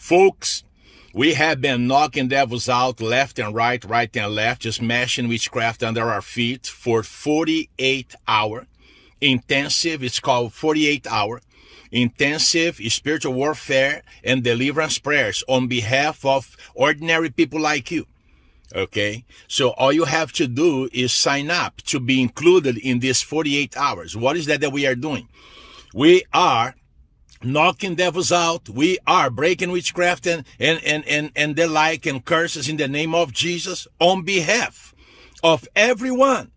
Folks, we have been knocking devils out left and right, right and left, just mashing witchcraft under our feet for 48 hour intensive. It's called 48 hour intensive spiritual warfare and deliverance prayers on behalf of ordinary people like you. Okay. So all you have to do is sign up to be included in this 48 hours. What is that that we are doing? We are knocking devils out. We are breaking witchcraft and, and, and, and, and the like and curses in the name of Jesus on behalf of everyone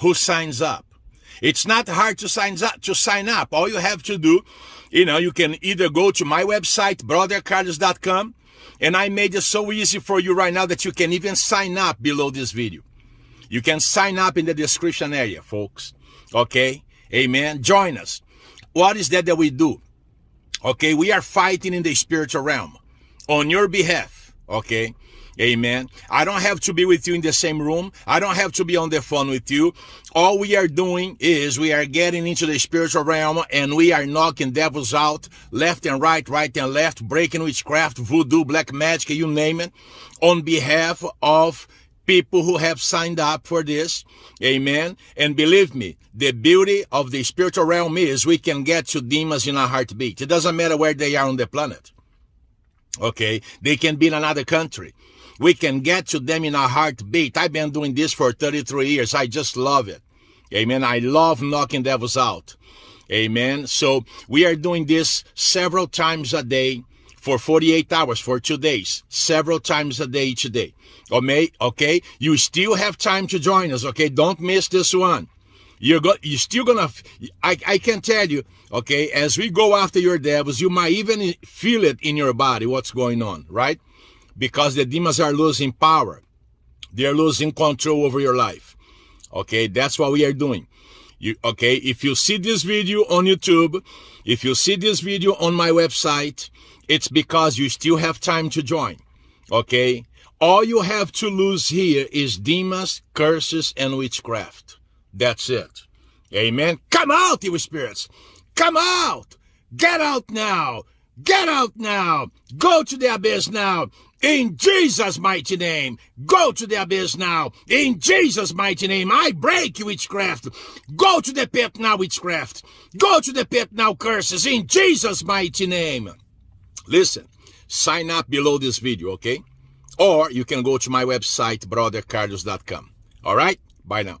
who signs up. It's not hard to sign up, to sign up. All you have to do, you know, you can either go to my website, brothercarlos.com, and I made it so easy for you right now that you can even sign up below this video. You can sign up in the description area, folks. Okay? Amen. Join us. What is that that we do? Okay, we are fighting in the spiritual realm on your behalf. Okay. Amen. I don't have to be with you in the same room. I don't have to be on the phone with you. All we are doing is we are getting into the spiritual realm and we are knocking devils out left and right, right and left, breaking witchcraft, voodoo, black magic, you name it, on behalf of people who have signed up for this. Amen. And believe me, the beauty of the spiritual realm is we can get to demons in a heartbeat. It doesn't matter where they are on the planet. Okay. They can be in another country. We can get to them in a heartbeat. I've been doing this for 33 years. I just love it. Amen. I love knocking devils out. Amen. So we are doing this several times a day for 48 hours, for two days, several times a day each day. Okay, okay, you still have time to join us. Okay, don't miss this one. You're go, you're still gonna. I I can tell you. Okay, as we go after your devils, you might even feel it in your body. What's going on, right? Because the demons are losing power. They're losing control over your life. Okay, that's what we are doing. You, okay, if you see this video on YouTube, if you see this video on my website, it's because you still have time to join. Okay, all you have to lose here is demons, curses, and witchcraft. That's it. Amen. Come out, evil spirits. Come out. Get out now. Get out now. Go to the abyss now. In Jesus' mighty name. Go to the abyss now. In Jesus' mighty name. I break witchcraft. Go to the pit now, witchcraft. Go to the pit now, curses. In Jesus' mighty name. Listen, sign up below this video, okay? Or you can go to my website, brothercarlos.com. All right? Bye now.